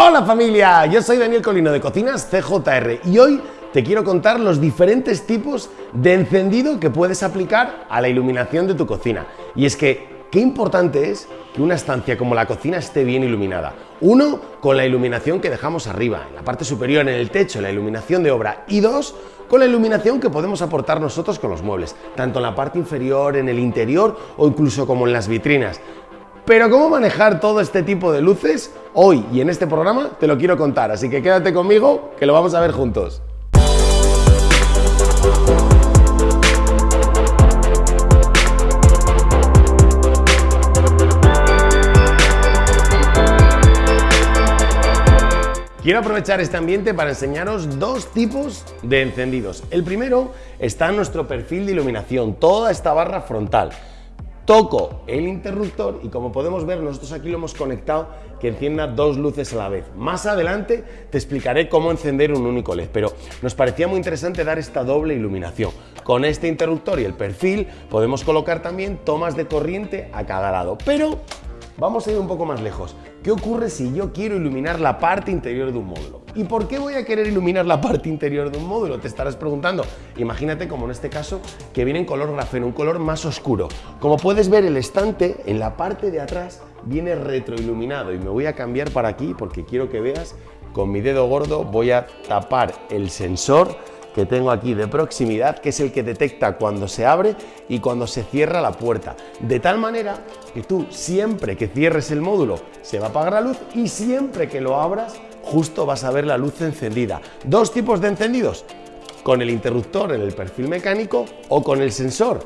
Hola familia, yo soy Daniel Colino de Cocinas CJR y hoy te quiero contar los diferentes tipos de encendido que puedes aplicar a la iluminación de tu cocina. Y es que, qué importante es que una estancia como la cocina esté bien iluminada. Uno, con la iluminación que dejamos arriba, en la parte superior, en el techo, la iluminación de obra. Y dos, con la iluminación que podemos aportar nosotros con los muebles, tanto en la parte inferior, en el interior o incluso como en las vitrinas. Pero cómo manejar todo este tipo de luces, hoy y en este programa te lo quiero contar, así que quédate conmigo que lo vamos a ver juntos. Quiero aprovechar este ambiente para enseñaros dos tipos de encendidos. El primero está en nuestro perfil de iluminación, toda esta barra frontal. Toco el interruptor y como podemos ver nosotros aquí lo hemos conectado que encienda dos luces a la vez. Más adelante te explicaré cómo encender un único LED, pero nos parecía muy interesante dar esta doble iluminación. Con este interruptor y el perfil podemos colocar también tomas de corriente a cada lado, pero Vamos a ir un poco más lejos. ¿Qué ocurre si yo quiero iluminar la parte interior de un módulo? ¿Y por qué voy a querer iluminar la parte interior de un módulo? Te estarás preguntando. Imagínate como en este caso que viene en color grafeno, un color más oscuro. Como puedes ver el estante en la parte de atrás viene retroiluminado y me voy a cambiar para aquí porque quiero que veas con mi dedo gordo voy a tapar el sensor que tengo aquí de proximidad, que es el que detecta cuando se abre y cuando se cierra la puerta. De tal manera que tú siempre que cierres el módulo se va a apagar la luz y siempre que lo abras justo vas a ver la luz encendida. Dos tipos de encendidos, con el interruptor en el perfil mecánico o con el sensor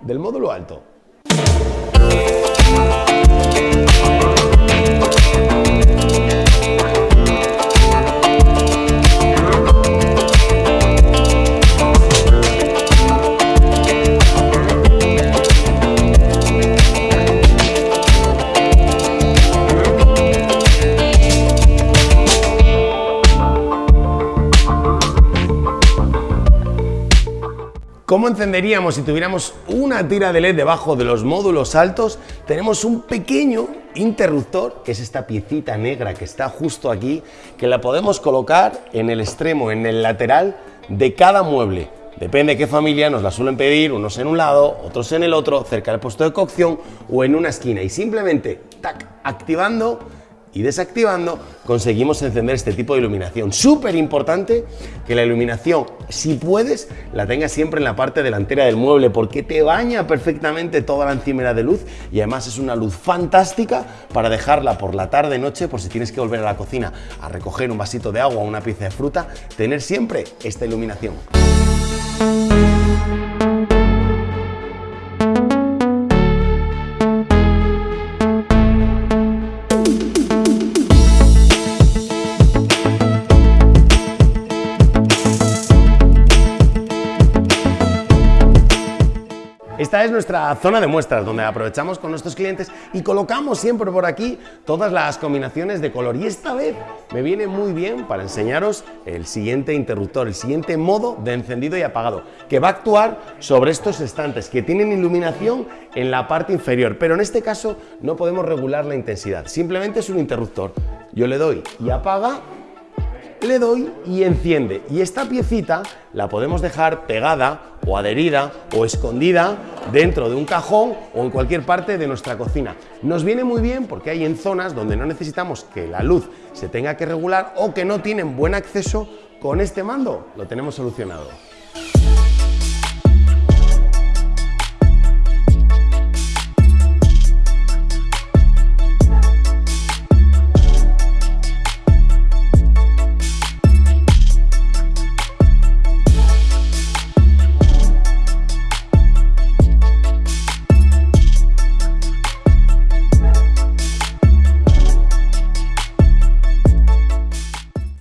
del módulo alto. ¿Cómo encenderíamos si tuviéramos una tira de LED debajo de los módulos altos? Tenemos un pequeño interruptor, que es esta piecita negra que está justo aquí, que la podemos colocar en el extremo, en el lateral de cada mueble. Depende de qué familia nos la suelen pedir, unos en un lado, otros en el otro, cerca del puesto de cocción o en una esquina. Y simplemente, tac, activando y desactivando conseguimos encender este tipo de iluminación. Súper importante que la iluminación, si puedes, la tengas siempre en la parte delantera del mueble porque te baña perfectamente toda la encimera de luz y además es una luz fantástica para dejarla por la tarde noche por si tienes que volver a la cocina a recoger un vasito de agua o una pieza de fruta, tener siempre esta iluminación. Esta es nuestra zona de muestras, donde aprovechamos con nuestros clientes y colocamos siempre por aquí todas las combinaciones de color. Y esta vez me viene muy bien para enseñaros el siguiente interruptor, el siguiente modo de encendido y apagado, que va a actuar sobre estos estantes que tienen iluminación en la parte inferior, pero en este caso no podemos regular la intensidad, simplemente es un interruptor. Yo le doy y apaga le doy y enciende. Y esta piecita la podemos dejar pegada o adherida o escondida dentro de un cajón o en cualquier parte de nuestra cocina. Nos viene muy bien porque hay en zonas donde no necesitamos que la luz se tenga que regular o que no tienen buen acceso, con este mando lo tenemos solucionado.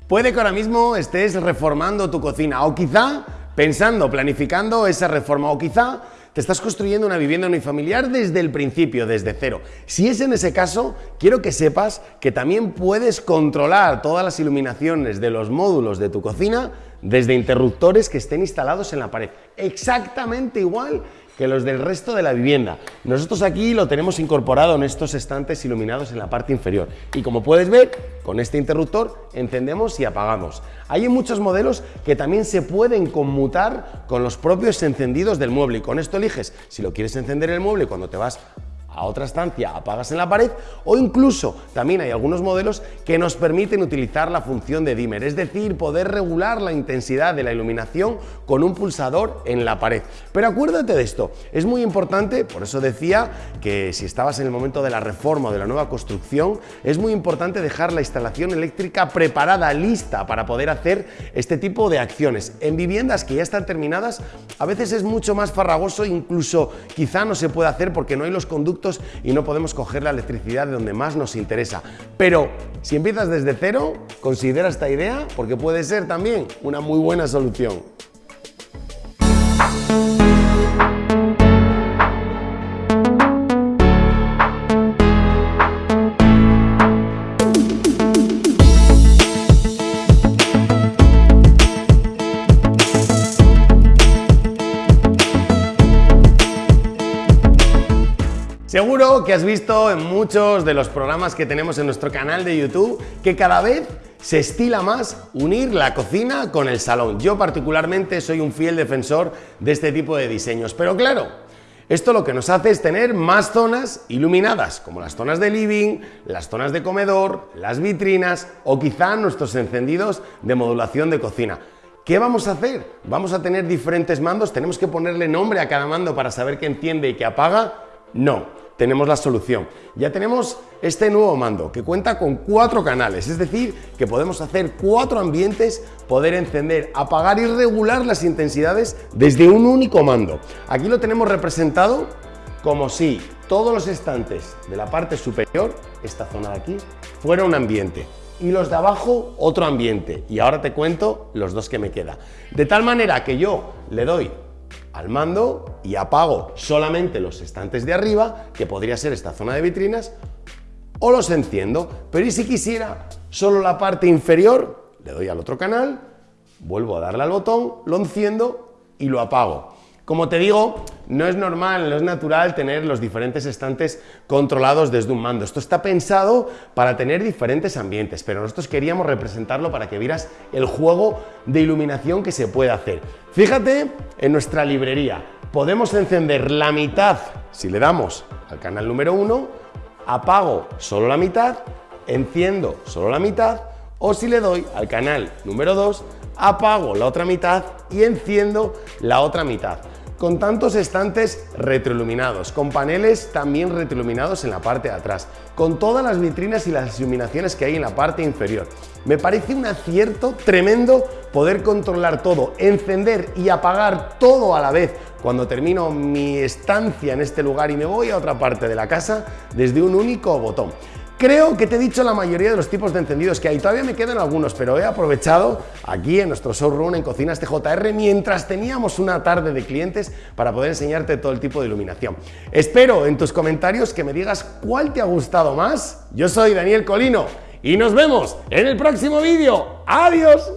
Puede que ahora mismo estés reformando tu cocina o quizá pensando, planificando esa reforma o quizá te estás construyendo una vivienda unifamiliar desde el principio, desde cero. Si es en ese caso, quiero que sepas que también puedes controlar todas las iluminaciones de los módulos de tu cocina desde interruptores que estén instalados en la pared. Exactamente igual que los del resto de la vivienda. Nosotros aquí lo tenemos incorporado en estos estantes iluminados en la parte inferior. Y como puedes ver, con este interruptor encendemos y apagamos. Hay muchos modelos que también se pueden conmutar con los propios encendidos del mueble y con esto eliges si lo quieres encender el mueble cuando te vas a otra estancia, apagas en la pared o incluso también hay algunos modelos que nos permiten utilizar la función de dimmer, es decir, poder regular la intensidad de la iluminación con un pulsador en la pared. Pero acuérdate de esto, es muy importante, por eso decía que si estabas en el momento de la reforma o de la nueva construcción, es muy importante dejar la instalación eléctrica preparada, lista para poder hacer este tipo de acciones. En viviendas que ya están terminadas, a veces es mucho más farragoso, incluso quizá no se puede hacer porque no hay los conductos y no podemos coger la electricidad de donde más nos interesa. Pero si empiezas desde cero, considera esta idea porque puede ser también una muy buena solución. Seguro que has visto en muchos de los programas que tenemos en nuestro canal de YouTube que cada vez se estila más unir la cocina con el salón. Yo particularmente soy un fiel defensor de este tipo de diseños, pero claro, esto lo que nos hace es tener más zonas iluminadas, como las zonas de living, las zonas de comedor, las vitrinas o quizá nuestros encendidos de modulación de cocina. ¿Qué vamos a hacer? ¿Vamos a tener diferentes mandos? ¿Tenemos que ponerle nombre a cada mando para saber qué enciende y qué apaga? No, tenemos la solución. Ya tenemos este nuevo mando que cuenta con cuatro canales, es decir, que podemos hacer cuatro ambientes, poder encender, apagar y regular las intensidades desde un único mando. Aquí lo tenemos representado como si todos los estantes de la parte superior, esta zona de aquí, fuera un ambiente y los de abajo otro ambiente. Y ahora te cuento los dos que me queda. De tal manera que yo le doy al mando y apago solamente los estantes de arriba, que podría ser esta zona de vitrinas, o los enciendo. Pero y si quisiera solo la parte inferior, le doy al otro canal, vuelvo a darle al botón, lo enciendo y lo apago. Como te digo, no es normal, no es natural tener los diferentes estantes controlados desde un mando. Esto está pensado para tener diferentes ambientes, pero nosotros queríamos representarlo para que vieras el juego de iluminación que se puede hacer. Fíjate en nuestra librería. Podemos encender la mitad si le damos al canal número 1, apago solo la mitad, enciendo solo la mitad, o si le doy al canal número 2, apago la otra mitad y enciendo la otra mitad con tantos estantes retroiluminados, con paneles también retroiluminados en la parte de atrás, con todas las vitrinas y las iluminaciones que hay en la parte inferior. Me parece un acierto tremendo poder controlar todo, encender y apagar todo a la vez cuando termino mi estancia en este lugar y me voy a otra parte de la casa desde un único botón. Creo que te he dicho la mayoría de los tipos de encendidos que hay. Todavía me quedan algunos, pero he aprovechado aquí en nuestro showroom en Cocinas TJR mientras teníamos una tarde de clientes para poder enseñarte todo el tipo de iluminación. Espero en tus comentarios que me digas cuál te ha gustado más. Yo soy Daniel Colino y nos vemos en el próximo vídeo. ¡Adiós!